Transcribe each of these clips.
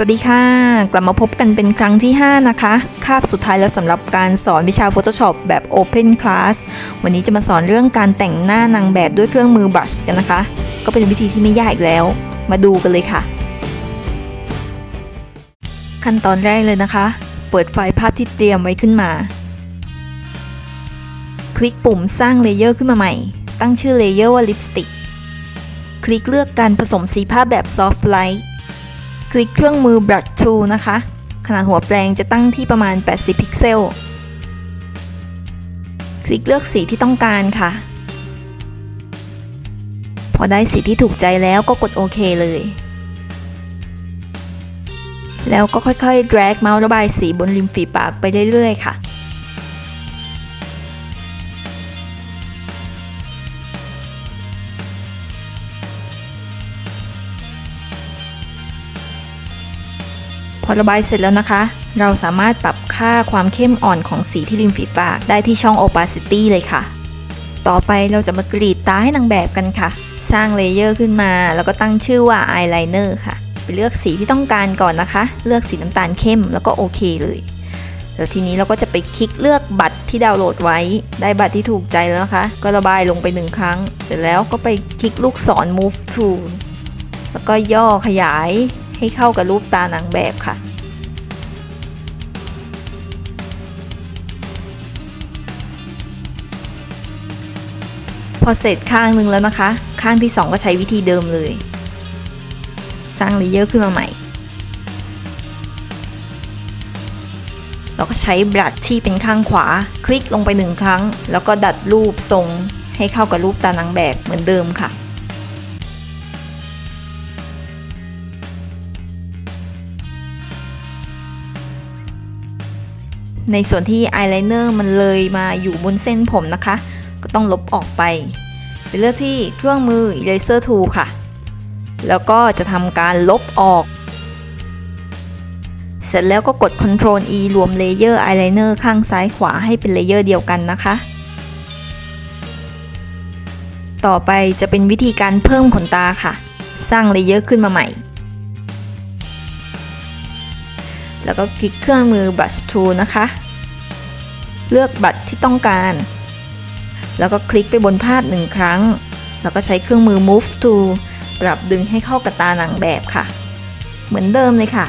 สวัสดีค่ะ กลับมาพบกันเป็นครั้งที่ 5 นะคะ คาบสุดท้ายแล้วสำหรับการสอนวิชา Photoshop แบบ Open Class วันนี้จะมาสอนเรื่องการแต่งหน้านางแบบด้วยเครื่องมือ Brush กันนะคะ ก็เป็นวิธีที่ไม่ยากอีกแล้ว มาดูกันเลยค่ะ ขั้นตอนแรกเลยนะคะ เปิดไฟล์ภาพที่เตรียมไว้ขึ้นมา คลิกปุ่มสร้าง layer ขึ้นมาใหม่ ตั้งชื่อ layer ว่า Lipstick คลิกเลือกการผสมสีภาพแบบ Soft Light คลิกเครื่องมือ Brush Tool นะคะ ขนาดหัวแปลงจะตั้งที่ประมาณ 80 พิกเซล คลิกเลือกสีที่ต้องการค่ะ พอได้สีที่ถูกใจแล้วก็กดโอเคเลย แล้วก็ค่อยๆ drag เมาส์ระบายสีบนริมฝีปากไปเรื่อยๆ ค่ะ พอระบายเสร็จแล้วนะคะ เราสามารถปรับค่าความเข้มอ่อนของสีที่ริมฝีปากได้ที่ช่อง opacity เลยค่ะ ต่อไปเราจะมากรีดตาให้นางแบบกันค่ะ สร้างเลเยอร์ขึ้นมา แล้วก็ตั้งชื่อว่า eyeliner ค่ะ ไปเลือกสีที่ต้องการก่อนนะคะ เลือกสีน้ำตาลเข้มแล้วก็โอเคเลยแล้วทีนี้เราก็จะไปคลิกเลือกบัตรที่ดาวน์โหลดไว้ ได้บัตรที่ถูกใจแล้วนะคะ ก็ระบายลงไปหนึ่งครั้ง เสร็จแล้วก็ไปคลิกลูกศร Move Tool แล้วก็ย่อขยาย ให้เข้ากับรูปตานางแบบค่ะ พอเสร็จข้างหนึ่งแล้วนะคะ ข้างที่ 2 ก็ใช้วิธีเดิมเลย สร้างเลเยอร์ขึ้นมาใหม่แล้วก็ใช้บลัดที่เป็นข้างขวา คลิกลงไปหนึ่งครั้ง แล้วก็ดัดรูปทรงให้เข้ากับรูปตานางแบบเหมือนเดิมค่ะ ในส่วนที่อายไลเนอร์มันเลยมาอยู่บนเส้นผมนะคะ ก็ต้องลบออกไป ไปเลือกที่เครื่องมือ Eraser Tool ค่ะ แล้วก็จะทำการลบออก เสร็จแล้วก็กด Ctrl E รวมเลเยอร์อายไลเนอร์ข้างซ้ายขวาให้เป็นเลเยอร์เดียวกันนะคะต่อไปจะเป็นวิธีการเพิ่มขนตาค่ะ สร้างเลเยอร์ขึ้นมาใหม่ แล้วก็คลิกเครื่องมือ Brush Tool นะคะ เลือกบัตรที่ต้องการ แล้วก็คลิกไปบนภาพหนึ่งครั้ง แล้วก็ใช้เครื่องมือ Move Tool ปรับดึงให้เข้ากับตาหนางแบบค่ะ เหมือนเดิมเลยค่ะ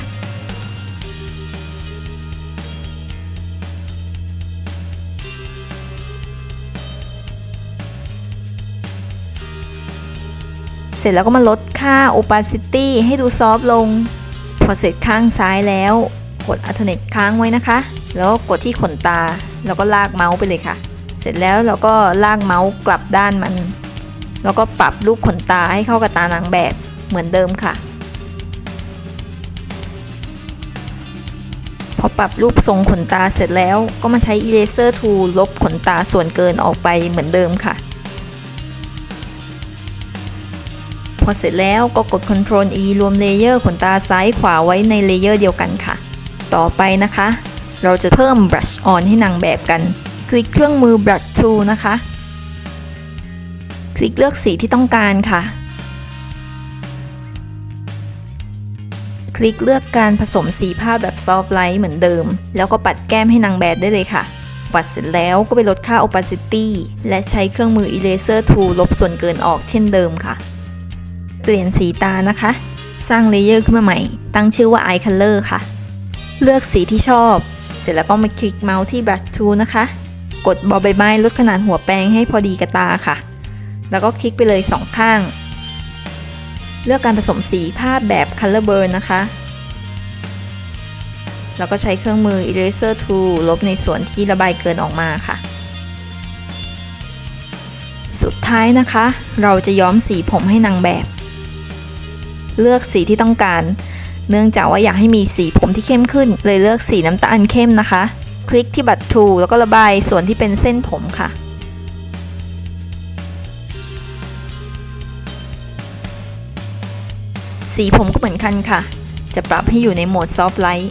เสร็จแล้วก็มาลดค่า opacity ให้ดูซอฟลง พอเสร็จข้างซ้ายแล้ว กด alternate ค้างไว้นะคะ แล้วกดที่ขนตา แล้วก็ลากเมาส์ไปเลยค่ะ เสร็จแล้วเราก็ลากเมาส์กลับด้านมัน แล้วก็ปรับรูปขนตาให้เข้ากับตานางแบบเหมือนเดิมค่ะ พอปรับรูปทรงขนตาเสร็จแล้วก็มาใช้ eraser tool ลบขนตาส่วนเกินออกไปเหมือนเดิมค่ะ พอเสร็จแล้วก็กด Ctrl E รวมเลเยอร์ขนตาซ้ายขวาไว้ในเลเยอร์เดียวกันค่ะ ต่อไปนะคะ เราจะเพิ่ม Blush on ให้นางแบบกัน คลิกเครื่องมือ Brush Tool นะคะ คลิกเลือกสีที่ต้องการค่ะ คลิกเลือกการผสมสีภาพแบบ Soft Light เหมือนเดิม แล้วก็ปัดแก้มให้นางแบบได้เลยค่ะ ปัดเสร็จแล้วก็ไปลดค่า Opacity และใช้เครื่องมือ Eraser Tool ลบส่วนเกินออกเช่นเดิมค่ะ เปลี่ยนสีตานะคะ สร้างเลเยอร์ขึ้นมาใหม่ ตั้งชื่อว่า Eye Color ค่ะ เลือกสีที่ชอบ เสร็จแล้วก็มาคลิกเมาส์ที่ Brush Tool นะคะ กดบอใบไม้ลดขนาดหัวแปรงให้พอดีกับตาค่ะ แล้วก็คลิกไปเลยสองข้าง เลือกการผสมสีภาพแบบ Color Burn นะคะ แล้วก็ใช้เครื่องมือ Eraser Tool ลบในส่วนที่ระบายเกินออกมาค่ะ สุดท้ายนะคะ เราจะย้อมสีผมให้นางแบบ เลือกสีที่ต้องการ เนื่องจากว่าอยากให้มีสีผมที่เข้มขึ้น เลยเลือกสีน้ำตาลเข้มนะคะ คลิกที่บัตร Tool แล้วก็ระบายส่วนที่เป็นเส้นผมค่ะสีผมก็เหมือนกันค่ะ จะปรับให้อยู่ในโหมด Soft Light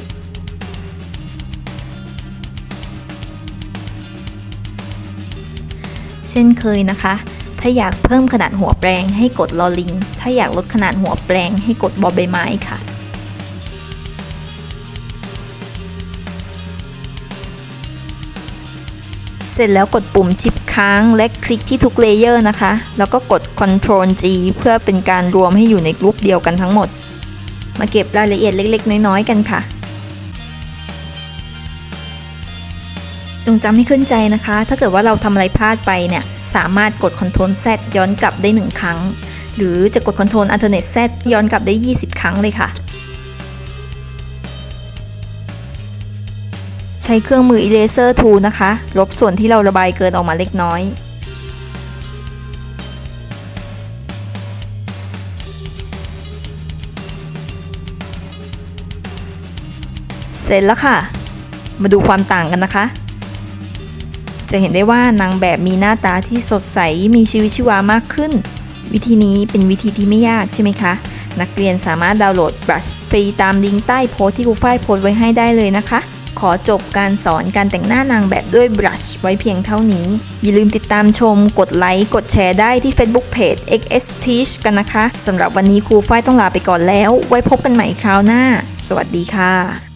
เช่นเคยนะคะ ถ้าอยากเพิ่มขนาดหัวแปรงให้กดลอลิง ถ้าอยากลดขนาดหัวแปรงให้กดบอใบไม้ค่ะ เสร็จแล้วกดปุ่ม Shift ค้างและคลิกที่ทุกเลเยอร์นะคะ แล้วก็กด Ctrl G เพื่อเป็นการรวมให้อยู่ในกลุ่มเดียวกันทั้งหมด มาเก็บรายละเอียดเล็ก ๆ น้อย ๆ กันค่ะ จงจำให้ขึ้นใจนะคะ ถ้าเกิดว่าเราทำอะไรพลาดไปเนี่ย สามารถกด Ctrl Z ย้อนกลับได้ 1 ครั้ง หรือจะกด Ctrl Alternate Z ย้อนกลับได้ 20 ครั้งเลยค่ะ ช้เครื่องมือ Eraser Tool นะคะ ลบส่วนที่เราระบายเกินออกมาเล็กน้อย เสร็จแล้วค่ะ มาดูความต่างกันนะคะ จะเห็นได้ว่านางแบบมีหน้าตาที่สดใสมีชีวิตชีวามากขึ้น วิธีนี้เป็นวิธีที่ไม่ยากใช่ไหมคะนักเรียนสามารถดาวน์โหลด Brush ฟรีตามลิงก์ใต้โพสต์ที่ครูฝ้ายโพสต์ไว้ให้ได้เลยนะคะ ขอจบการสอนการแต่งหน้านางแบบด้วยบรัชไว้เพียงเท่านี้ อย่าลืมติดตามชม กดไลค์ กดแชร์ได้ที่ Facebook Page XS Teach กันนะคะ สำหรับวันนี้ครูฝ้ายต้องลาไปก่อนแล้ว ไว้พบกันใหม่คราวหน้า สวัสดีค่ะ